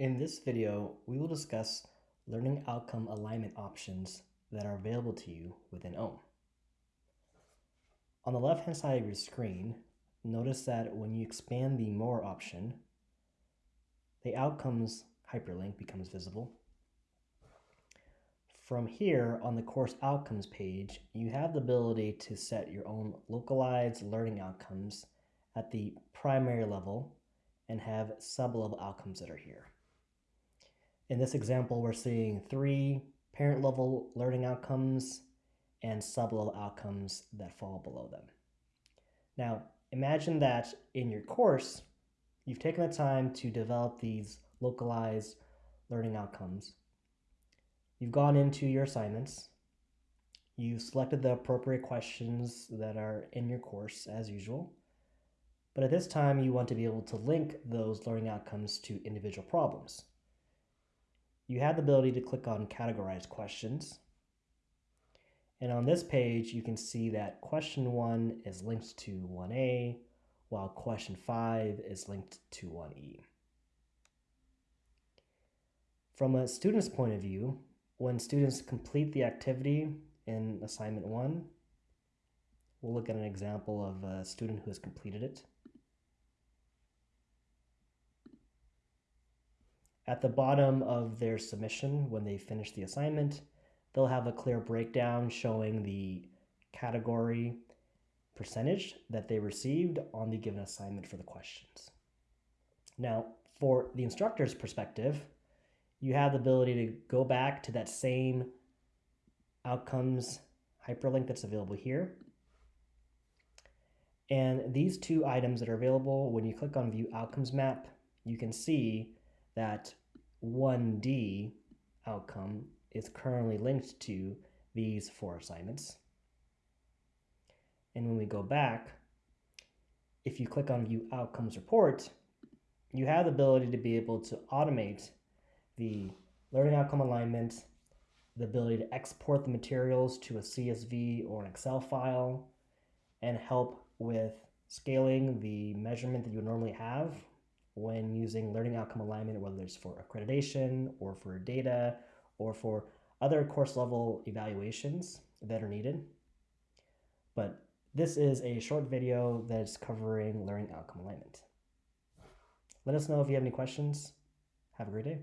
In this video, we will discuss learning outcome alignment options that are available to you within OHM. On the left-hand side of your screen, notice that when you expand the More option, the Outcomes hyperlink becomes visible. From here, on the course outcomes page, you have the ability to set your own localized learning outcomes at the primary level and have sub-level outcomes that are here. In this example, we're seeing three parent level learning outcomes and sub-level outcomes that fall below them. Now, imagine that in your course, you've taken the time to develop these localized learning outcomes. You've gone into your assignments. You've selected the appropriate questions that are in your course as usual. But at this time, you want to be able to link those learning outcomes to individual problems you have the ability to click on categorize questions. And on this page, you can see that question one is linked to 1A, while question five is linked to 1E. From a student's point of view, when students complete the activity in assignment one, we'll look at an example of a student who has completed it. At the bottom of their submission, when they finish the assignment, they'll have a clear breakdown showing the category percentage that they received on the given assignment for the questions. Now, for the instructor's perspective, you have the ability to go back to that same outcomes hyperlink that's available here. And these two items that are available, when you click on View Outcomes Map, you can see that 1D outcome is currently linked to these four assignments. And when we go back, if you click on View Outcomes Report, you have the ability to be able to automate the learning outcome alignment, the ability to export the materials to a CSV or an Excel file, and help with scaling the measurement that you normally have when using learning outcome alignment, whether it's for accreditation or for data or for other course level evaluations that are needed. But this is a short video that's covering learning outcome alignment. Let us know if you have any questions. Have a great day.